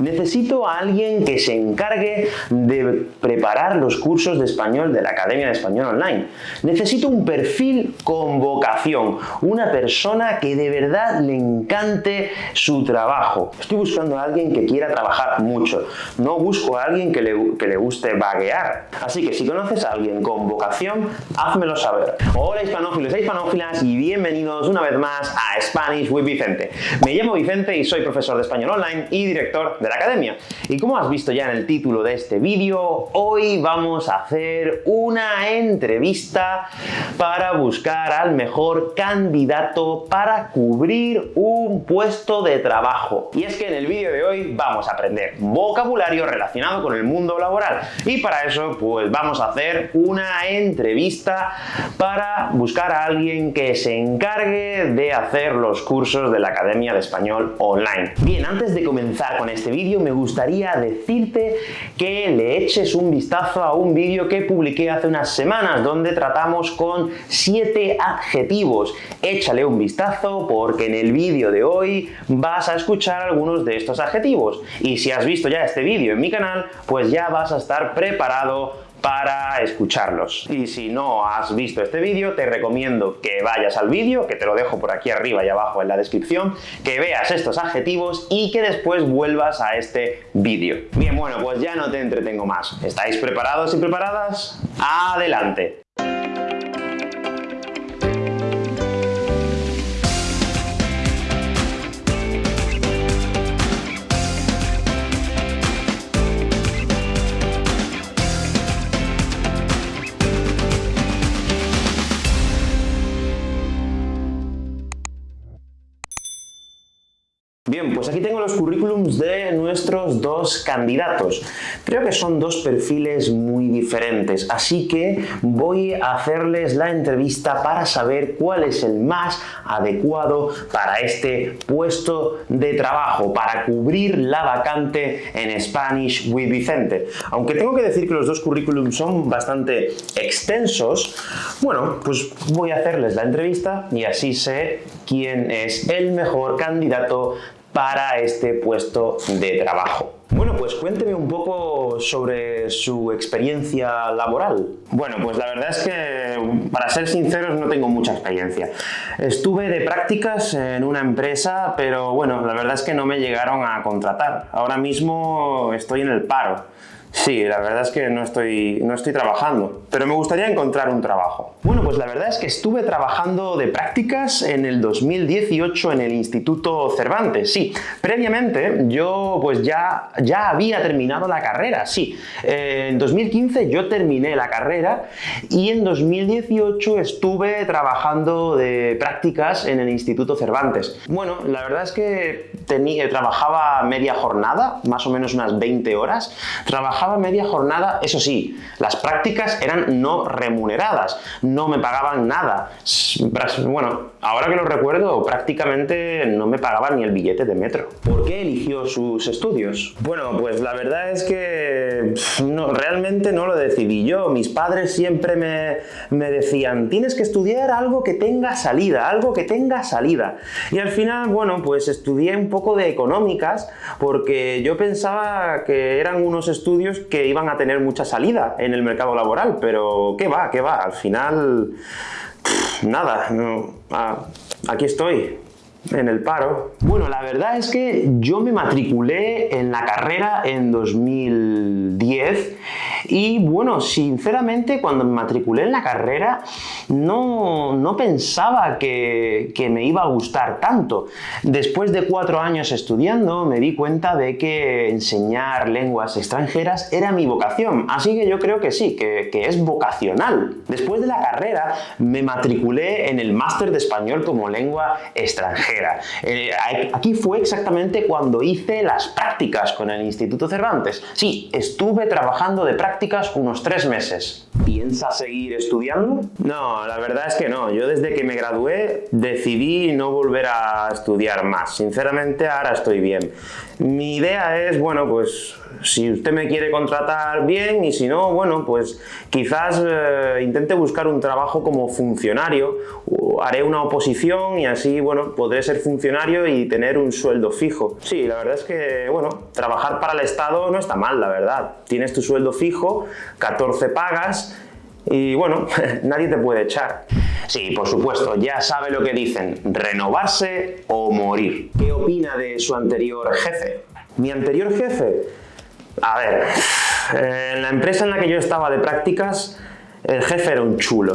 Necesito a alguien que se encargue de preparar los cursos de español de la Academia de Español Online. Necesito un perfil con vocación, una persona que de verdad le encante su trabajo. Estoy buscando a alguien que quiera trabajar mucho, no busco a alguien que le, que le guste vaguear. Así que si conoces a alguien con vocación, házmelo saber. Hola hispanófilos e hispanófilas y bienvenidos una vez más a Spanish with Vicente. Me llamo Vicente y soy profesor de español online y director de la academia. Y como has visto ya en el título de este vídeo, hoy vamos a hacer una entrevista para buscar al mejor candidato para cubrir un puesto de trabajo. Y es que en el vídeo de hoy vamos a aprender vocabulario relacionado con el mundo laboral. Y para eso pues vamos a hacer una entrevista para buscar a alguien que se encargue de hacer los cursos de la Academia de Español Online. Bien, antes de comenzar con este vídeo me gustaría decirte que le eches un vistazo a un vídeo que publiqué hace unas semanas donde tratamos con 7 adjetivos. Échale un vistazo porque en el vídeo de hoy vas a escuchar algunos de estos adjetivos. Y si has visto ya este vídeo en mi canal, pues ya vas a estar preparado para escucharlos. Y si no has visto este vídeo, te recomiendo que vayas al vídeo, que te lo dejo por aquí arriba y abajo en la descripción, que veas estos adjetivos y que después vuelvas a este vídeo. Bien, bueno, pues ya no te entretengo más. ¿Estáis preparados y preparadas? ¡Adelante! Bien, pues aquí tengo los currículums de nuestros dos candidatos. Creo que son dos perfiles muy diferentes, así que voy a hacerles la entrevista para saber cuál es el más adecuado para este puesto de trabajo, para cubrir la vacante en Spanish with Vicente. Aunque tengo que decir que los dos currículums son bastante extensos, bueno, pues voy a hacerles la entrevista y así sé quién es el mejor candidato para este puesto de trabajo. Bueno, pues cuénteme un poco sobre su experiencia laboral. Bueno, pues la verdad es que, para ser sinceros, no tengo mucha experiencia. Estuve de prácticas en una empresa, pero bueno, la verdad es que no me llegaron a contratar. Ahora mismo estoy en el paro. Sí, la verdad es que no estoy, no estoy trabajando, pero me gustaría encontrar un trabajo. Bueno, pues la verdad es que estuve trabajando de prácticas en el 2018 en el Instituto Cervantes, sí. Previamente yo pues ya, ya había terminado la carrera, sí. Eh, en 2015 yo terminé la carrera y en 2018 estuve trabajando de prácticas en el Instituto Cervantes. Bueno, la verdad es que tenía, trabajaba media jornada, más o menos unas 20 horas. Media jornada, eso sí, las prácticas eran no remuneradas, no me pagaban nada. Bueno, ahora que lo recuerdo, prácticamente no me pagaban ni el billete de metro. ¿Por qué eligió sus estudios? Bueno, pues la verdad es que no, realmente no lo decidí yo. Mis padres siempre me, me decían, tienes que estudiar algo que tenga salida, algo que tenga salida. Y al final, bueno, pues estudié un poco de económicas porque yo pensaba que eran unos estudios que iban a tener mucha salida en el mercado laboral, pero ¿qué va? ¿Qué va? Al final, nada, aquí estoy, en el paro. Bueno, la verdad es que yo me matriculé en la carrera en 2010 y bueno, sinceramente cuando me matriculé en la carrera no, no pensaba que, que, me iba a gustar tanto. Después de cuatro años estudiando me di cuenta de que enseñar lenguas extranjeras era mi vocación, así que yo creo que sí, que, que es vocacional. Después de la carrera me matriculé en el máster de español como lengua extranjera eh, aquí fue exactamente cuando hice las prácticas con el Instituto Cervantes. Sí, estuve trabajando de prácticas unos tres meses. ¿Piensa seguir estudiando? No, la verdad es que no. Yo desde que me gradué decidí no volver a estudiar más. Sinceramente ahora estoy bien. Mi idea es, bueno, pues si usted me quiere contratar bien y si no, bueno, pues quizás eh, intente buscar un trabajo como funcionario, haré una oposición y así, bueno, podré ser funcionario y tener un sueldo fijo. Sí, la verdad es que, bueno, trabajar para el Estado no está mal, la verdad. Tienes tu sueldo fijo, 14 pagas y bueno, nadie te puede echar. Sí, por supuesto, ya sabe lo que dicen, renovarse o morir. ¿Qué opina de su anterior jefe? Mi anterior jefe, a ver, en la empresa en la que yo estaba de prácticas, el jefe era un chulo.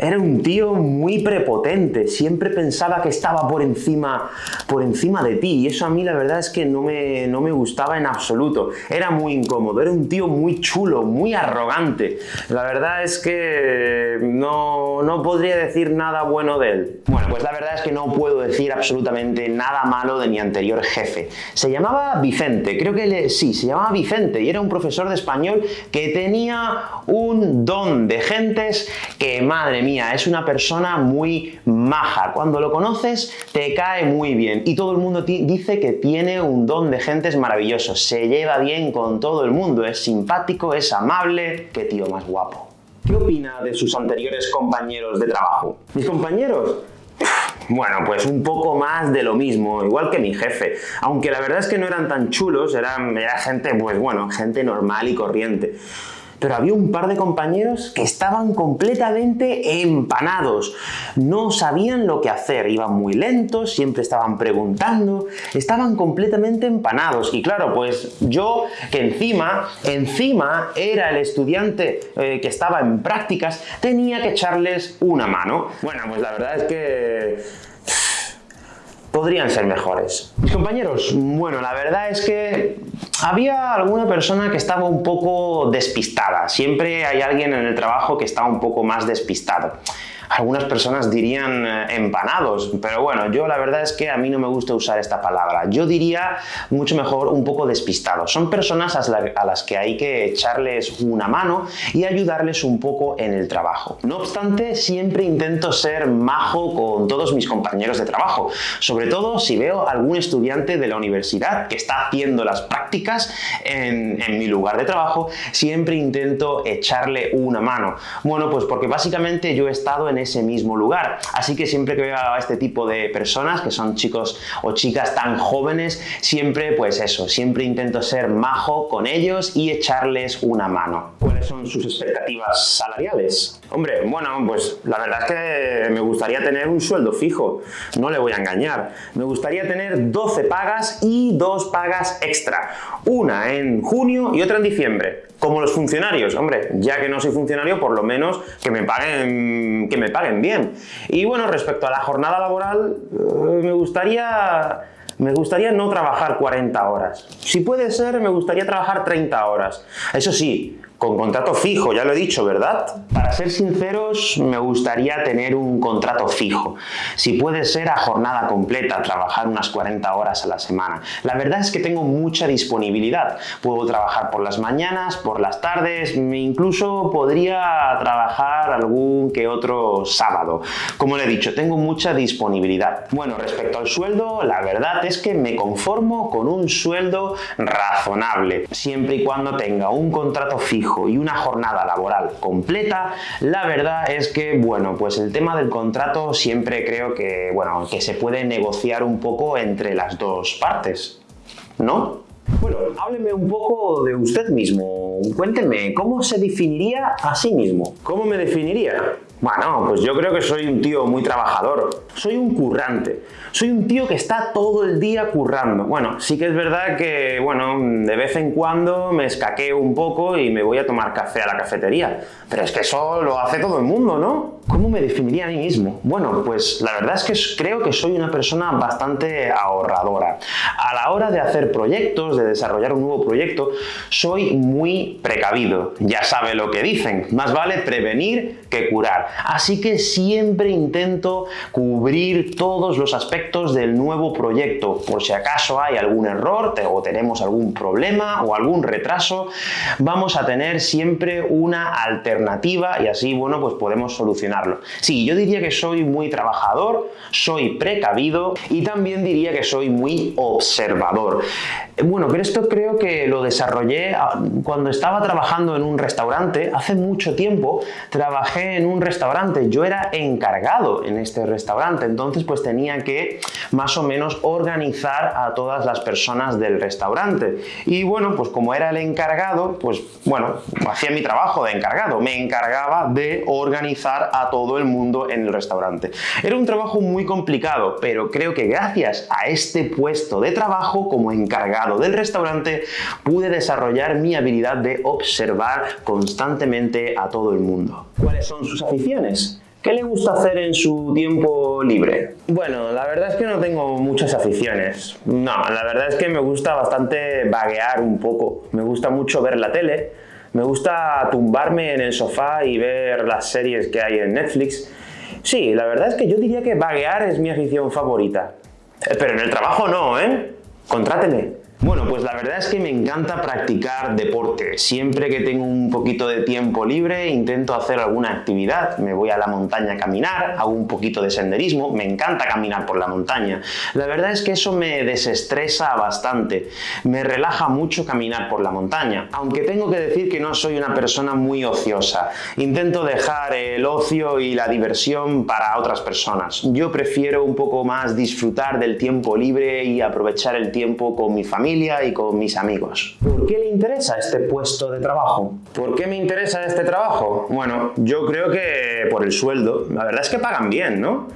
Era un tío muy prepotente, siempre pensaba que estaba por encima, por encima de ti y eso a mí la verdad es que no me, no me gustaba en absoluto. Era muy incómodo, era un tío muy chulo, muy arrogante. La verdad es que no, no podría decir nada bueno de él. Bueno, pues la verdad es que no puedo decir absolutamente nada malo de mi anterior jefe. Se llamaba Vicente, creo que sí, se llamaba Vicente y era un profesor de español que tenía un don de gentes que, madre mía, es una persona muy maja. Cuando lo conoces, te cae muy bien. Y todo el mundo dice que tiene un don de gentes maravillosos. Se lleva bien con todo el mundo, es simpático, es amable. ¡Qué tío más guapo! ¿Qué opina de sus anteriores compañeros de trabajo? ¿Mis compañeros? Bueno, pues un poco más de lo mismo, igual que mi jefe. Aunque la verdad es que no eran tan chulos, eran, era gente, pues bueno, gente normal y corriente pero había un par de compañeros que estaban completamente empanados. No sabían lo que hacer, iban muy lentos, siempre estaban preguntando, estaban completamente empanados. Y claro, pues yo que encima, encima era el estudiante eh, que estaba en prácticas, tenía que echarles una mano. Bueno, pues la verdad es que podrían ser mejores. Mis compañeros, bueno, la verdad es que había alguna persona que estaba un poco despistada. Siempre hay alguien en el trabajo que está un poco más despistado algunas personas dirían eh, empanados, pero bueno, yo la verdad es que a mí no me gusta usar esta palabra. Yo diría mucho mejor un poco despistados. Son personas a las que hay que echarles una mano y ayudarles un poco en el trabajo. No obstante, siempre intento ser majo con todos mis compañeros de trabajo, sobre todo si veo algún estudiante de la universidad que está haciendo las prácticas en, en mi lugar de trabajo, siempre intento echarle una mano. Bueno, pues porque básicamente yo he estado en ese mismo lugar. Así que siempre que veo a este tipo de personas, que son chicos o chicas tan jóvenes, siempre pues eso, siempre intento ser majo con ellos y echarles una mano. ¿Cuáles son sus expectativas salariales? Hombre, bueno, pues la verdad es que me gustaría tener un sueldo fijo, no le voy a engañar. Me gustaría tener 12 pagas y dos pagas extra, una en junio y otra en diciembre. Como los funcionarios, hombre, ya que no soy funcionario, por lo menos que me paguen, que me paguen bien. Y bueno, respecto a la jornada laboral, eh, me gustaría me gustaría no trabajar 40 horas. Si puede ser, me gustaría trabajar 30 horas. Eso sí, con contrato fijo, ya lo he dicho, ¿verdad? Para ser sinceros, me gustaría tener un contrato fijo. Si puede ser a jornada completa, trabajar unas 40 horas a la semana. La verdad es que tengo mucha disponibilidad. Puedo trabajar por las mañanas, por las tardes, incluso podría trabajar algún que otro sábado. Como le he dicho, tengo mucha disponibilidad. Bueno, respecto al sueldo, la verdad es que me conformo con un sueldo razonable, siempre y cuando tenga un contrato fijo y una jornada laboral completa, la verdad es que, bueno, pues el tema del contrato siempre creo que, bueno, que se puede negociar un poco entre las dos partes, ¿no? Bueno, hábleme un poco de usted mismo. Cuénteme, ¿cómo se definiría a sí mismo? ¿Cómo me definiría? Bueno, pues yo creo que soy un tío muy trabajador. Soy un currante. Soy un tío que está todo el día currando. Bueno, sí que es verdad que, bueno, de vez en cuando me escaqueo un poco y me voy a tomar café a la cafetería. Pero es que eso lo hace todo el mundo, ¿no? ¿Cómo me definiría a mí mismo? Bueno, pues la verdad es que creo que soy una persona bastante ahorradora. A la hora de hacer proyectos, de desarrollar un nuevo proyecto, soy muy precavido. Ya sabe lo que dicen, más vale prevenir que curar. Así que siempre intento cubrir todos los aspectos del nuevo proyecto. Por si acaso hay algún error o tenemos algún problema o algún retraso, vamos a tener siempre una alternativa y así, bueno, pues podemos solucionar Sí, yo diría que soy muy trabajador, soy precavido y también diría que soy muy observador. Bueno, pero esto creo que lo desarrollé ah, cuando estaba trabajando en un restaurante. Hace mucho tiempo trabajé en un restaurante. Yo era encargado en este restaurante, entonces pues tenía que más o menos organizar a todas las personas del restaurante. Y bueno, pues como era el encargado, pues bueno, hacía mi trabajo de encargado. Me encargaba de organizar a todo el mundo en el restaurante. Era un trabajo muy complicado, pero creo que gracias a este puesto de trabajo como encargado del restaurante pude desarrollar mi habilidad de observar constantemente a todo el mundo. ¿Cuáles son sus aficiones? ¿Qué le gusta hacer en su tiempo libre? Bueno, la verdad es que no tengo muchas aficiones. No, la verdad es que me gusta bastante vaguear un poco. Me gusta mucho ver la tele, me gusta tumbarme en el sofá y ver las series que hay en Netflix. Sí, la verdad es que yo diría que vaguear es mi afición favorita. Eh, pero en el trabajo no, ¿eh? Contráteme. Bueno, pues la verdad es que me encanta practicar deporte. Siempre que tengo un poquito de tiempo libre intento hacer alguna actividad. Me voy a la montaña a caminar, hago un poquito de senderismo, me encanta caminar por la montaña. La verdad es que eso me desestresa bastante. Me relaja mucho caminar por la montaña. Aunque tengo que decir que no soy una persona muy ociosa. Intento dejar el ocio y la diversión para otras personas. Yo prefiero un poco más disfrutar del tiempo libre y aprovechar el tiempo con mi familia y con mis amigos. ¿Por qué le interesa este puesto de trabajo? ¿Por qué me interesa este trabajo? Bueno, yo creo que por el sueldo. La verdad es que pagan bien, ¿no?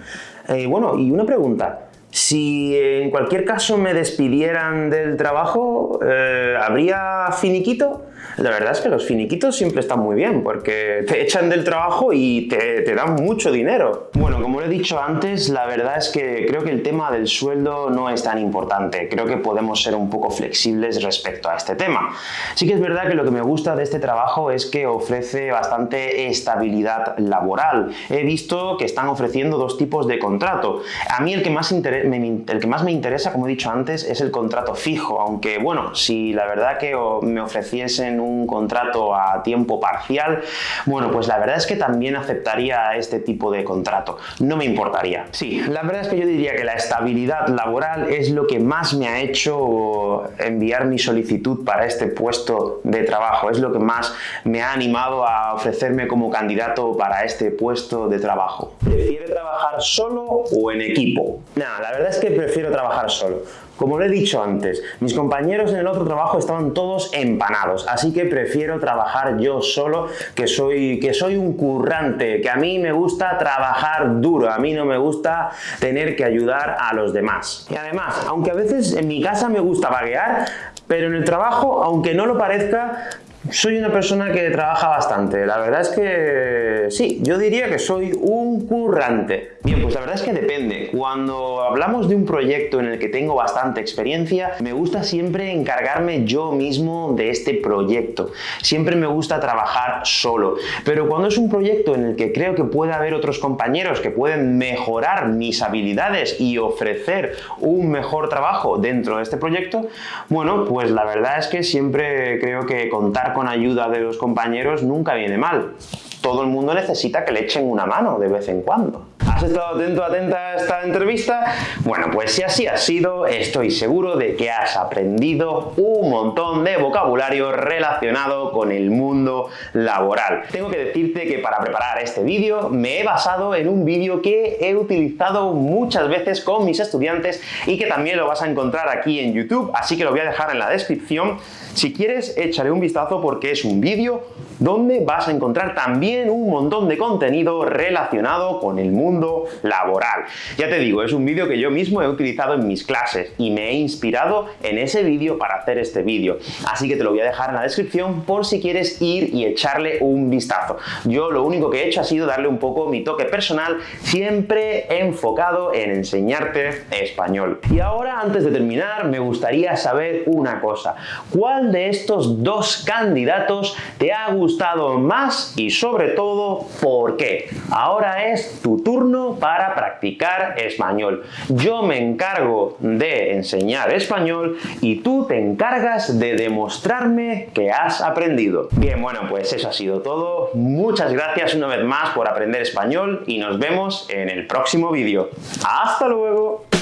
Eh, bueno, y una pregunta. Si en cualquier caso me despidieran del trabajo, eh, ¿habría finiquito? La verdad es que los finiquitos siempre están muy bien porque te echan del trabajo y te, te dan mucho dinero. Bueno, como he dicho antes, la verdad es que creo que el tema del sueldo no es tan importante. Creo que podemos ser un poco flexibles respecto a este tema. Sí que es verdad que lo que me gusta de este trabajo es que ofrece bastante estabilidad laboral. He visto que están ofreciendo dos tipos de contrato. A mí el que más, me, el que más me interesa, como he dicho antes, es el contrato fijo, aunque bueno, si la verdad que me ofreciesen un contrato a tiempo parcial, bueno, pues la verdad es que también aceptaría este tipo de contrato. No me importaría. Sí, la verdad es que yo diría que la estabilidad laboral es lo que más me ha hecho enviar mi solicitud para este puesto de trabajo. Es lo que más me ha animado a ofrecerme como candidato para este puesto de trabajo. ¿Prefiere trabajar solo o en equipo? Nada, la verdad es que prefiero trabajar solo. Como lo he dicho antes, mis compañeros en el otro trabajo estaban todos empanados, así que prefiero trabajar yo solo, que soy, que soy un currante, que a mí me gusta trabajar duro, a mí no me gusta tener que ayudar a los demás. Y además, aunque a veces en mi casa me gusta vaguear, pero en el trabajo, aunque no lo parezca, soy una persona que trabaja bastante. La verdad es que sí, yo diría que soy un currante. Bien, pues la verdad es que depende. Cuando hablamos de un proyecto en el que tengo bastante experiencia, me gusta siempre encargarme yo mismo de este proyecto. Siempre me gusta trabajar solo. Pero cuando es un proyecto en el que creo que puede haber otros compañeros que pueden mejorar mis habilidades y ofrecer un mejor trabajo dentro de este proyecto, bueno, pues la verdad es que siempre creo que contar con ayuda de los compañeros nunca viene mal. Todo el mundo necesita que le echen una mano de vez en cuando. ¿Has estado atento, atenta a esta entrevista? Bueno, pues si así ha sido, estoy seguro de que has aprendido un montón de vocabulario relacionado con el mundo laboral. Tengo que decirte que para preparar este vídeo me he basado en un vídeo que he utilizado muchas veces con mis estudiantes y que también lo vas a encontrar aquí en YouTube, así que lo voy a dejar en la descripción. Si quieres, échale un vistazo porque es un vídeo donde vas a encontrar también un montón de contenido relacionado con el mundo laboral. Ya te digo, es un vídeo que yo mismo he utilizado en mis clases y me he inspirado en ese vídeo para hacer este vídeo. Así que te lo voy a dejar en la descripción por si quieres ir y echarle un vistazo. Yo lo único que he hecho ha sido darle un poco mi toque personal, siempre enfocado en enseñarte español. Y ahora, antes de terminar, me gustaría saber una cosa. ¿Cuál de estos dos candidatos te ha gustado más y sobre todo por qué? Ahora es tu turno para practicar español. Yo me encargo de enseñar español y tú te encargas de demostrarme que has aprendido. Bien, bueno, pues eso ha sido todo. Muchas gracias una vez más por aprender español y nos vemos en el próximo vídeo. ¡Hasta luego!